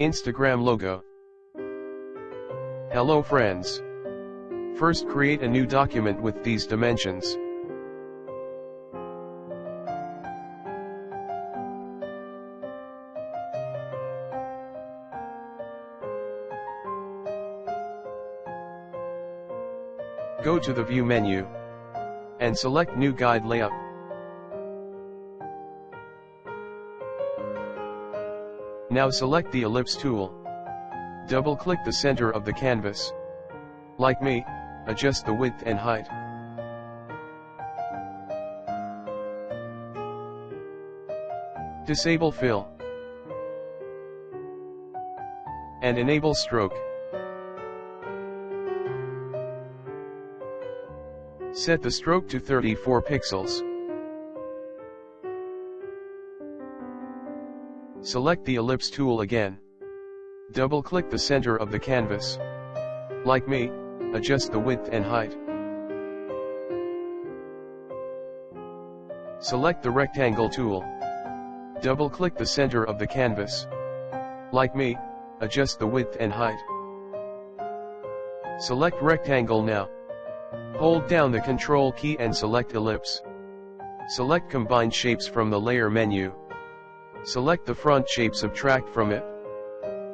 Instagram logo. Hello friends. First create a new document with these dimensions. Go to the View menu. And select New Guide Layout. Now select the ellipse tool. Double-click the center of the canvas. Like me, adjust the width and height. Disable fill. And enable stroke. Set the stroke to 34 pixels. Select the ellipse tool again. Double-click the center of the canvas. Like me, adjust the width and height. Select the rectangle tool. Double-click the center of the canvas. Like me, adjust the width and height. Select rectangle now. Hold down the control key and select ellipse. Select combine shapes from the layer menu. Select the front shape subtract from it.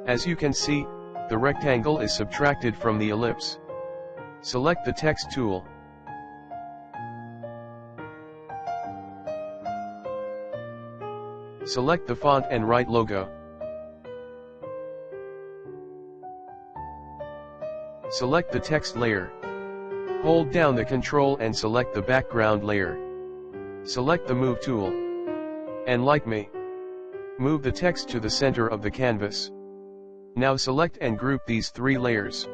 As you can see, the rectangle is subtracted from the ellipse. Select the text tool. Select the font and write logo. Select the text layer. Hold down the control and select the background layer. Select the move tool. And like me, Move the text to the center of the canvas. Now select and group these three layers.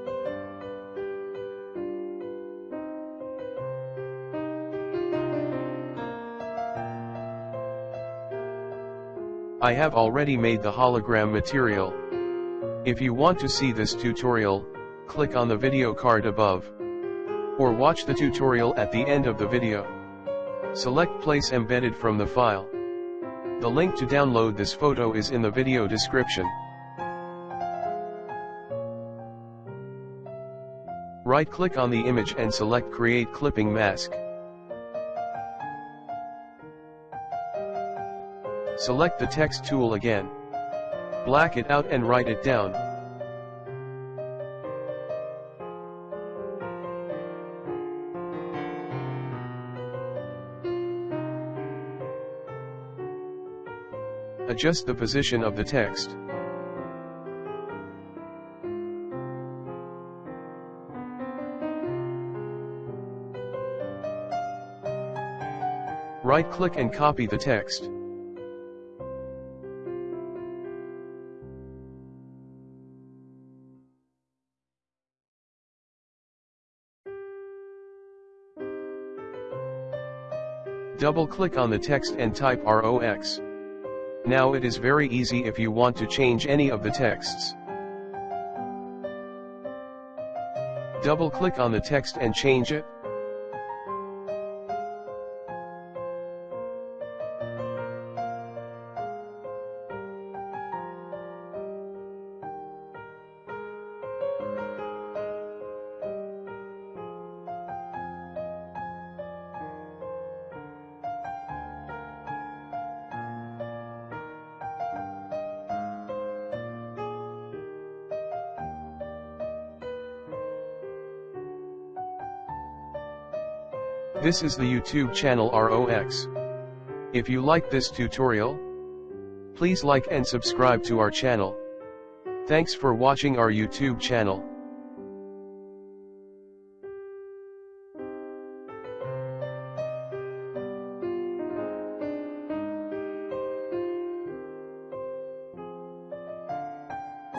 I have already made the hologram material. If you want to see this tutorial, click on the video card above. Or watch the tutorial at the end of the video. Select place embedded from the file. The link to download this photo is in the video description. Right-click on the image and select Create Clipping Mask. Select the text tool again. Black it out and write it down. Adjust the position of the text. Right-click and copy the text. Double-click on the text and type ROX. Now it is very easy if you want to change any of the texts. Double click on the text and change it. This is the YouTube channel ROX. If you like this tutorial, please like and subscribe to our channel. Thanks for watching our YouTube channel.